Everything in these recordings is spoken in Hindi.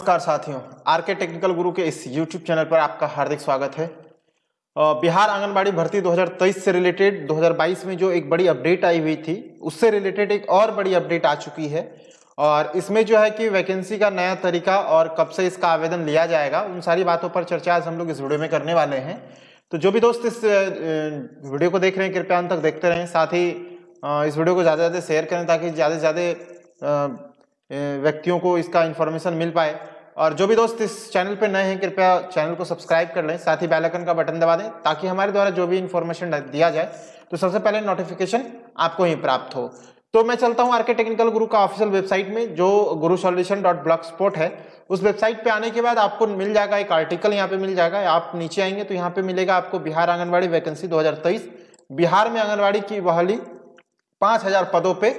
नमस्कार साथियों आर के टेक्निकल गुरु के इस यूट्यूब चैनल पर आपका हार्दिक स्वागत है। बिहार आंगनबाड़ी भर्ती 2023 से रिलेटेड 2022 में जो एक बड़ी अपडेट आई हुई थी, उससे रिलेटेड एक और बड़ी अपडेट आ चुकी है। और इसमें जो है कि वैकेंसी का नया तरीका और कब से इसका आवेदन लिया जाएगा, उन सारी बातों पर चर्चा आज हम लोग इस वीडियो में करने वाले हैं। तो जो भी दोस्त इस वीडियो को देख रहे हैं, कृपया अंत तक देखते रहें। साथ ही इस वीडियो को ज़्यादा से ज़्यादा शेयर करें ताकि ज़्यादा से ज़्यादा व्यक्तियों को इसका इन्फॉर्मेशन मिल पाए। और जो भी दोस्त इस चैनल पर नए हैं, कृपया चैनल को सब्सक्राइब कर लें, साथ ही बेल आइकन का बटन दबा दें, ताकि हमारे द्वारा जो भी इन्फॉर्मेशन दिया जाए तो सबसे पहले नोटिफिकेशन आपको ही प्राप्त हो। तो मैं चलता हूँ आरके टेक्निकल गुरु का ऑफिशियल वेबसाइट में, जो गुरु सॉल्यूशन डॉट ब्लॉक स्पोर्ट है। उस वेबसाइट पे आने के बाद आपको मिल जाएगा एक आर्टिकल यहाँ पे मिल जाएगा, आप नीचे आएँगे तो यहाँ पे मिलेगा आपको बिहार आंगनबाड़ी वैकेंसी 2023 बिहार में आंगनबाड़ी की बहाली पाँच हज़ार पदों पे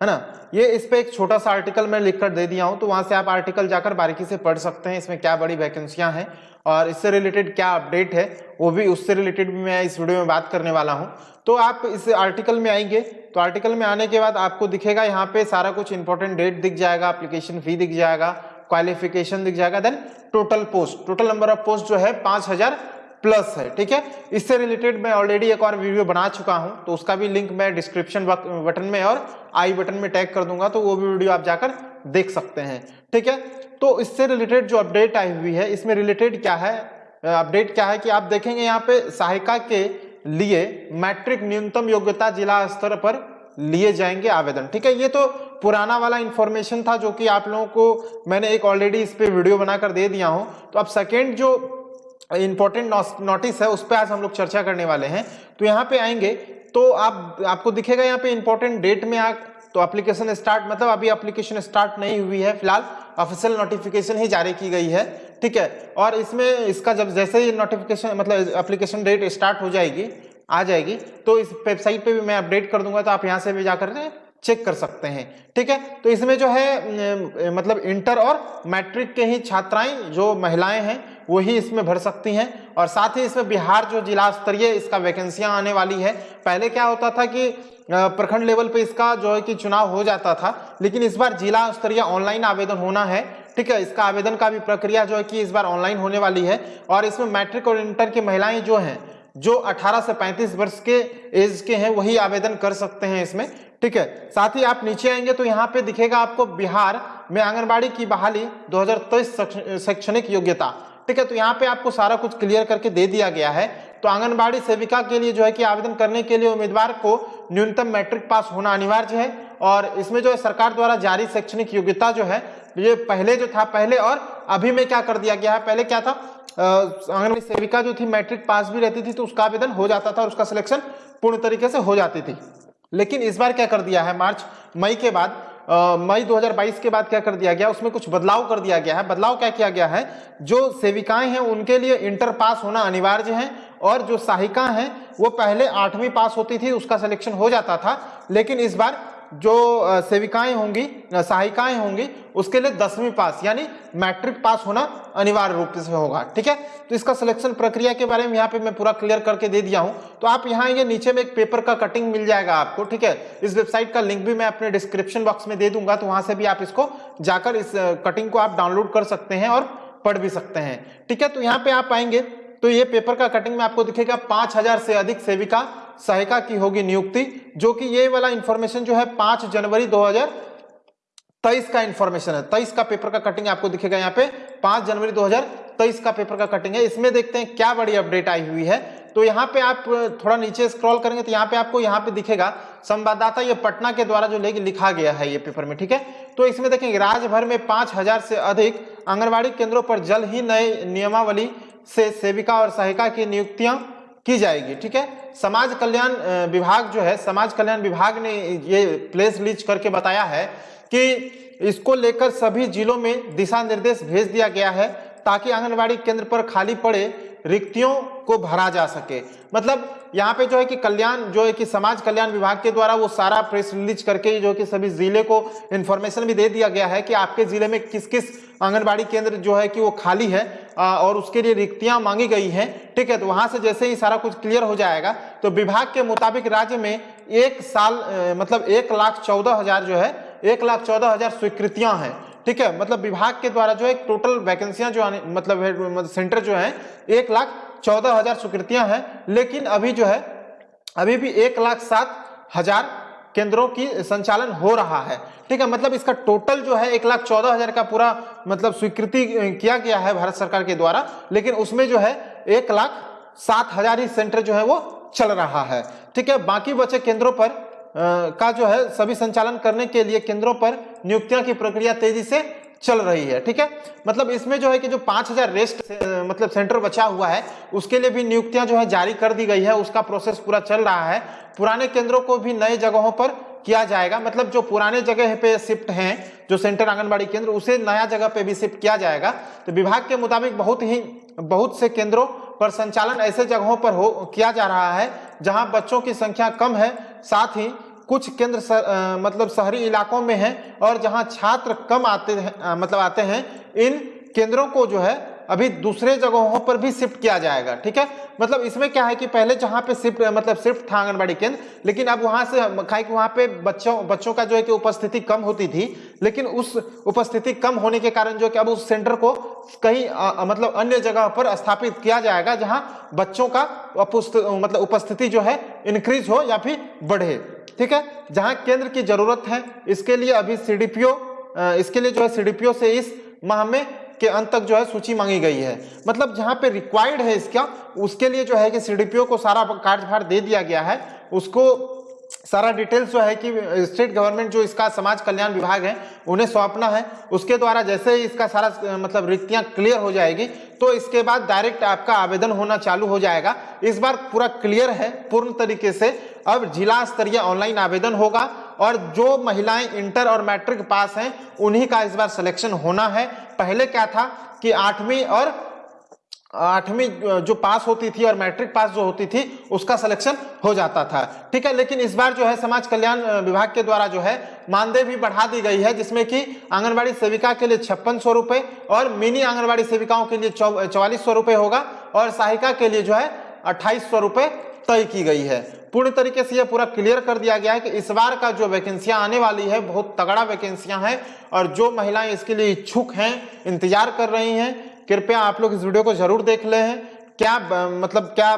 है ना? ये इस पर एक छोटा सा आर्टिकल मैं लिखकर दे दिया हूँ तो वहाँ से आप आर्टिकल जाकर बारीकी से पढ़ सकते हैं, इसमें क्या बड़ी वैकेंसियाँ हैं और इससे रिलेटेड क्या अपडेट है, वो भी उससे रिलेटेड भी मैं इस वीडियो में बात करने वाला हूँ। तो आप इस आर्टिकल में आएँगे तो आर्टिकल में आने के बाद आपको दिखेगा यहाँ पे सारा कुछ इंपॉर्टेंट डेट दिख जाएगा अप्लीकेशन फ़ी दिख जाएगा क्वालिफिकेशन दिख जाएगा then total post total number of post जो है पाँच हज़ार प्लस है, ठीक है? इससे रिलेटेड मैं ऑलरेडी एक और वीडियो बना चुका हूँ तो उसका भी लिंक मैं डिस्क्रिप्शन बटन में और आई बटन में टैग कर दूँगा तो वो भी वीडियो आप जाकर देख सकते हैं, ठीक है? तो इससे रिलेटेड जो अपडेट आई हुई है, इसमें रिलेटेड क्या है? अपडेट क्या है कि आप देखेंगे यहाँ पे सहायिका के लिए मैट्रिक न्यूनतम योग्यता जिला स्तर पर लिए जाएँगे आवेदन, ठीक है? ये तो पुराना वाला इंफॉर्मेशन था जो कि आप लोगों को मैंने एक ऑलरेडी इस पर वीडियो बनाकर दे दिया हूँ। तो अब सेकेंड जो इंपॉर्टेंट नोटिस है, उस पर आज हम लोग चर्चा करने वाले हैं। तो यहाँ पे आएँगे तो आप, आपको दिखेगा यहाँ पे इंपॉर्टेंट डेट में आ तो एप्लीकेशन स्टार्ट मतलब अभी एप्लीकेशन स्टार्ट नहीं हुई है, फ़िलहाल ऑफिशियल नोटिफिकेशन ही जारी की गई है, ठीक है? और इसमें, इसका जब, जैसे ही नोटिफिकेशन मतलब एप्लीकेशन डेट स्टार्ट हो जाएगी, आ जाएगी तो इस वेबसाइट पे भी मैं अपडेट कर दूँगा तो आप यहाँ से भी जाकर चेक कर सकते हैं, ठीक है? तो इसमें जो है मतलब इंटर और मैट्रिक के ही छात्राएँ, जो महिलाएँ हैं वही इसमें भर सकती हैं। और साथ ही इसमें बिहार जो जिला स्तरीय इसका वैकेंसियाँ आने वाली है। पहले क्या होता था कि प्रखंड लेवल पे इसका जो है कि चुनाव हो जाता था, लेकिन इस बार जिला स्तरीय ऑनलाइन आवेदन होना है। ठीक है, इसका आवेदन का भी प्रक्रिया जो है कि इस बार ऑनलाइन होने वाली है। और इसमें मैट्रिक और इंटर की महिलाएँ जो हैं, जो 18 से 35 वर्ष के एज के हैं, वही आवेदन कर सकते हैं इसमें। ठीक है, साथ ही आप नीचे आएँगे तो यहाँ पे दिखेगा आपको बिहार में आंगनबाड़ी की बहाली 2023 शैक्षणिक योग्यता। ठीक है तो यहाँ पे आपको सारा कुछ क्लियर करके दे दिया गया है। तो आंगनबाड़ी सेविका के लिए जो है कि आवेदन करने के लिए उम्मीदवार को न्यूनतम मैट्रिक पास होना अनिवार्य है और इसमें जो है सरकार द्वारा जारी शैक्षणिक योग्यता जो है, ये पहले जो था पहले और अभी में क्या कर दिया गया है? पहले क्या था? आंगनबाड़ी सेविका जो थी मैट्रिक पास भी रहती थी तो उसका आवेदन हो जाता था और उसका सिलेक्शन पूर्ण तरीके से हो जाती थी। लेकिन इस बार क्या कर दिया है? मार्च, मई के बाद मई 2022 के बाद क्या कर दिया गया? उसमें कुछ बदलाव कर दिया गया है। बदलाव क्या किया गया है? जो सेविकाएँ हैं, उनके लिए इंटर पास होना अनिवार्य है और जो सहायिका हैं, वो पहले आठवीं पास होती थी, उसका सिलेक्शन हो जाता था। लेकिन इस बार जो सेविकाएँ होंगी सहायिकाएँ होंगी, उसके लिए दसवीं पास, यानी मैट्रिक पास होना अनिवार्य रूप से होगा, ठीक है? तो इसका सिलेक्शन प्रक्रिया के बारे में यहाँ पे मैं पूरा क्लियर करके दे दिया हूँ। तो आप यहाँ ये नीचे में एक पेपर का कटिंग मिल जाएगा आपको, ठीक है? इस वेबसाइट का लिंक भी मैं अपने डिस्क्रिप्शन बॉक्स में दे दूँगा तो वहाँ से भी आप इसको जाकर इस कटिंग को आप डाउनलोड कर सकते हैं और पढ़ भी सकते हैं, ठीक है? तो यहाँ पे आप आएँगे तो ये पेपर का कटिंग में आपको दिखेगा पाँच हज़ार से अधिक सेविका, सहायिका की होगी नियुक्ति, जो कि ये वाला इंफॉर्मेशन जो है पाँच जनवरी 2023 का इंफॉर्मेशन है। तेईस का पेपर का कटिंग आपको दिखेगा यहाँ पे, पाँच जनवरी 2023 का पेपर का कटिंग है। इसमें देखते हैं क्या बड़ी अपडेट आई हुई है। तो यहाँ पे आप थोड़ा नीचे स्क्रॉल करेंगे तो यहाँ पे आपको यहाँ पे दिखेगा, संवाददाता ये पटना के द्वारा जो लेके लिखा गया है ये पेपर में, ठीक है? तो इसमें देखेंगे, राज्य भर में पाँच हज़ार से अधिक आंगनबाड़ी केंद्रों पर जल्द ही नए नियमावली से सेविका और सहायिका की नियुक्तियाँ की जाएगी, ठीक है? समाज कल्याण विभाग जो है, समाज कल्याण विभाग ने ये प्लेस लीज करके बताया है कि इसको लेकर सभी जिलों में दिशा निर्देश भेज दिया गया है ताकि आंगनबाड़ी केंद्र पर खाली पड़े रिक्तियों को भरा जा सके। मतलब यहाँ पे जो है कि कल्याण, जो है कि समाज कल्याण विभाग के द्वारा वो सारा प्रेस रिलीज़ करके जो कि सभी ज़िले को इन्फॉर्मेशन भी दे दिया गया है कि आपके ज़िले में किस किस आंगनबाड़ी केंद्र जो है कि वो खाली है और उसके लिए रिक्तियाँ मांगी गई हैं। ठीक है तो वहाँ से जैसे ही सारा कुछ क्लियर हो जाएगा तो विभाग के मुताबिक राज्य में एक साल मतलब एक लाख चौदह हज़ार जो है, एक लाख चौदह हज़ार स्वीकृतियाँ हैं। ठीक है? मतलब विभाग के द्वारा जो है टोटल वैकेंसियाँ जो आने मतलब, मतलब सेंटर जो है एक लाख चौदह हज़ार स्वीकृतियाँ हैं लेकिन अभी जो है अभी भी एक लाख सात हज़ार केंद्रों की संचालन हो रहा है। ठीक है? मतलब इसका टोटल जो है एक लाख चौदह हज़ार का पूरा मतलब स्वीकृति किया गया है भारत सरकार के द्वारा लेकिन उसमें जो है एक लाख सात हज़ार ही सेंटर जो है वो चल रहा है। ठीक है? बाकी बचे केंद्रों पर का जो है सभी संचालन करने के लिए केंद्रों पर नियुक्तियों की प्रक्रिया तेज़ी से चल रही है, ठीक है? मतलब इसमें जो है कि जो पाँच हज़ार रेस्ट मतलब सेंटर बचा हुआ है, उसके लिए भी नियुक्तियाँ जो है जारी कर दी गई है, उसका प्रोसेस पूरा चल रहा है। पुराने केंद्रों को भी नए जगहों पर किया जाएगा मतलब जो पुराने जगह पे शिफ्ट हैं, जो सेंटर आंगनबाड़ी केंद्र, उसे नया जगह पे भी शिफ्ट किया जाएगा। तो विभाग के मुताबिक बहुत ही, बहुत से केंद्रों पर संचालन ऐसे जगहों पर हो, किया जा रहा है, जहाँ बच्चों की संख्या कम है साथ ही कुछ केंद्र सर, आ, मतलब शहरी इलाकों में है और जहाँ छात्र कम आते हैं मतलब आते हैं इन केंद्रों को जो है अभी दूसरे जगहों पर भी शिफ्ट किया जाएगा, ठीक है? मतलब इसमें क्या है कि पहले जहाँ पे शिफ्ट मतलब शिफ्ट था आंगनबाड़ी केंद्र, लेकिन अब वहाँ से खाए कि वहाँ पे बच्चों बच्चों का जो है कि उपस्थिति कम होती थी, लेकिन उस उपस्थिति कम होने के कारण जो है कि अब उस सेंटर को कहीं मतलब अन्य जगह पर स्थापित किया जाएगा जहाँ बच्चों का मतलब उपस्थिति जो है इंक्रीज हो या फिर बढ़े, ठीक है? जहाँ केंद्र की ज़रूरत है, इसके लिए अभी सीडीपीओ इसके लिए जो है सीडीपीओ से इस माह में के अंत तक जो है सूची मांगी गई है। मतलब जहाँ पे रिक्वायर्ड है इसका, उसके लिए जो है कि सीडीपीओ को सारा कार्यभार दे दिया गया है। उसको सारा डिटेल्स जो है कि स्टेट गवर्नमेंट जो इसका समाज कल्याण विभाग है, उन्हें सौंपना है। उसके द्वारा जैसे ही इसका सारा मतलब रिक्तियाँ क्लियर हो जाएगी तो इसके बाद डायरेक्ट आपका आवेदन होना चालू हो जाएगा। इस बार पूरा क्लियर है, पूर्ण तरीके से। अब जिला स्तरीय ऑनलाइन आवेदन होगा और जो महिलाएँ इंटर और मैट्रिक पास हैं, उन्हीं का इस बार सिलेक्शन होना है। पहले क्या था कि आठवीं और, आठवीं जो पास होती थी और मैट्रिक पास जो होती थी, उसका सिलेक्शन हो जाता था। ठीक है, लेकिन इस बार जो है समाज कल्याण विभाग के द्वारा जो है मानदेय भी बढ़ा दी गई है, जिसमें कि आंगनबाड़ी सेविका के लिए छप्पन सौ रुपए और मिनी आंगनबाड़ी सेविकाओं के लिए चौवालीस सौ रुपए होगा और सहायिका के लिए जो है अट्ठाईस सौ रुपए तय की गई है। पूर्ण तरीके से यह पूरा क्लियर कर दिया गया है कि इस बार का जो वैकेंसियाँ आने वाली है, बहुत तगड़ा वैकेंसियाँ हैं और जो महिलाएँ इसके लिए इच्छुक हैं, इंतज़ार कर रही हैं, कृपया आप लोग इस वीडियो को ज़रूर देख ले। हैं क्या मतलब क्या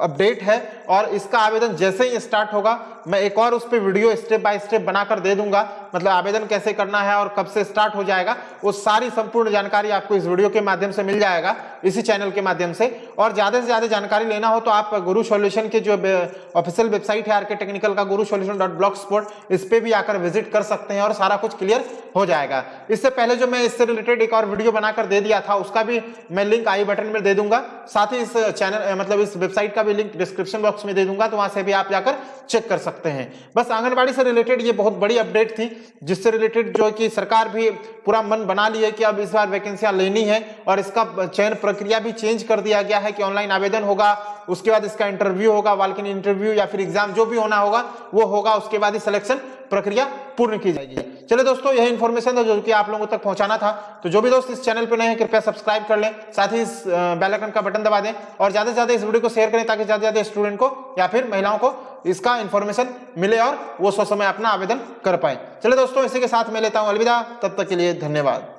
अपडेट है? और इसका आवेदन जैसे ही स्टार्ट होगा, मैं एक और उस पर वीडियो स्टेप बाय स्टेप बनाकर दे दूँगा। मतलब आवेदन कैसे करना है और कब से स्टार्ट हो जाएगा, वो सारी संपूर्ण जानकारी आपको इस वीडियो के माध्यम से मिल जाएगा, इसी चैनल के माध्यम से। और ज़्यादा से ज़्यादा जानकारी लेना हो तो आप गुरु सोल्यूशन के जो ऑफिशियल वेबसाइट है आर टेक्निकल का, Guru solution dot block spot इस पर भी आकर विज़िट कर सकते हैं और सारा कुछ क्लियर हो जाएगा। इससे पहले जो मैं इससे रिलेटेड एक और वीडियो बनाकर दे दिया था, उसका भी मैं लिंक आई बटन में दे दूँगा। साथ ही इस चैनल मतलब इस वेबसाइट का भी लिंक डिस्क्रिप्शन बॉक्स में दे दूँगा तो वहाँ से भी आप जाकर चेक कर सकते हैं। बस आंगनबाड़ी से रिलेटेड ये बहुत बड़ी अपडेट थी, जिससे रिलेटेड जो कि सरकार भी पूरा मन बना ली है कि अब इस बार वैकेंसियाँ लेनी है, और इसका चयन प्रक्रिया भी चेंज कर दिया गया है कि ऑनलाइन आवेदन होगा उसके बाद इसका इंटरव्यू होगा वालकिन इंटरव्यू या फिर एग्ज़ाम जो भी होना होगा, वो होगा, उसके बाद ही सिलेक्शन प्रक्रिया पूर्ण की जाएगी। चलिए दोस्तों, यह इन्फॉर्मेशन था जो कि आप लोगों तक पहुंचाना था। तो जो भी दोस्त इस चैनल पर नए हैं, कृपया सब्सक्राइब कर लें, साथ ही इस बेल आइकन का बटन दबा दें और ज़्यादा से ज़्यादा इस वीडियो को शेयर करें ताकि ज़्यादा से ज़्यादा स्टूडेंट को या फिर महिलाओं को इसका इन्फॉर्मेशन मिले और वो सो समय अपना आवेदन कर पाए। चलिए दोस्तों, इसी के साथ मैं लेता हूँ अलविदा। तब तक के लिए धन्यवाद।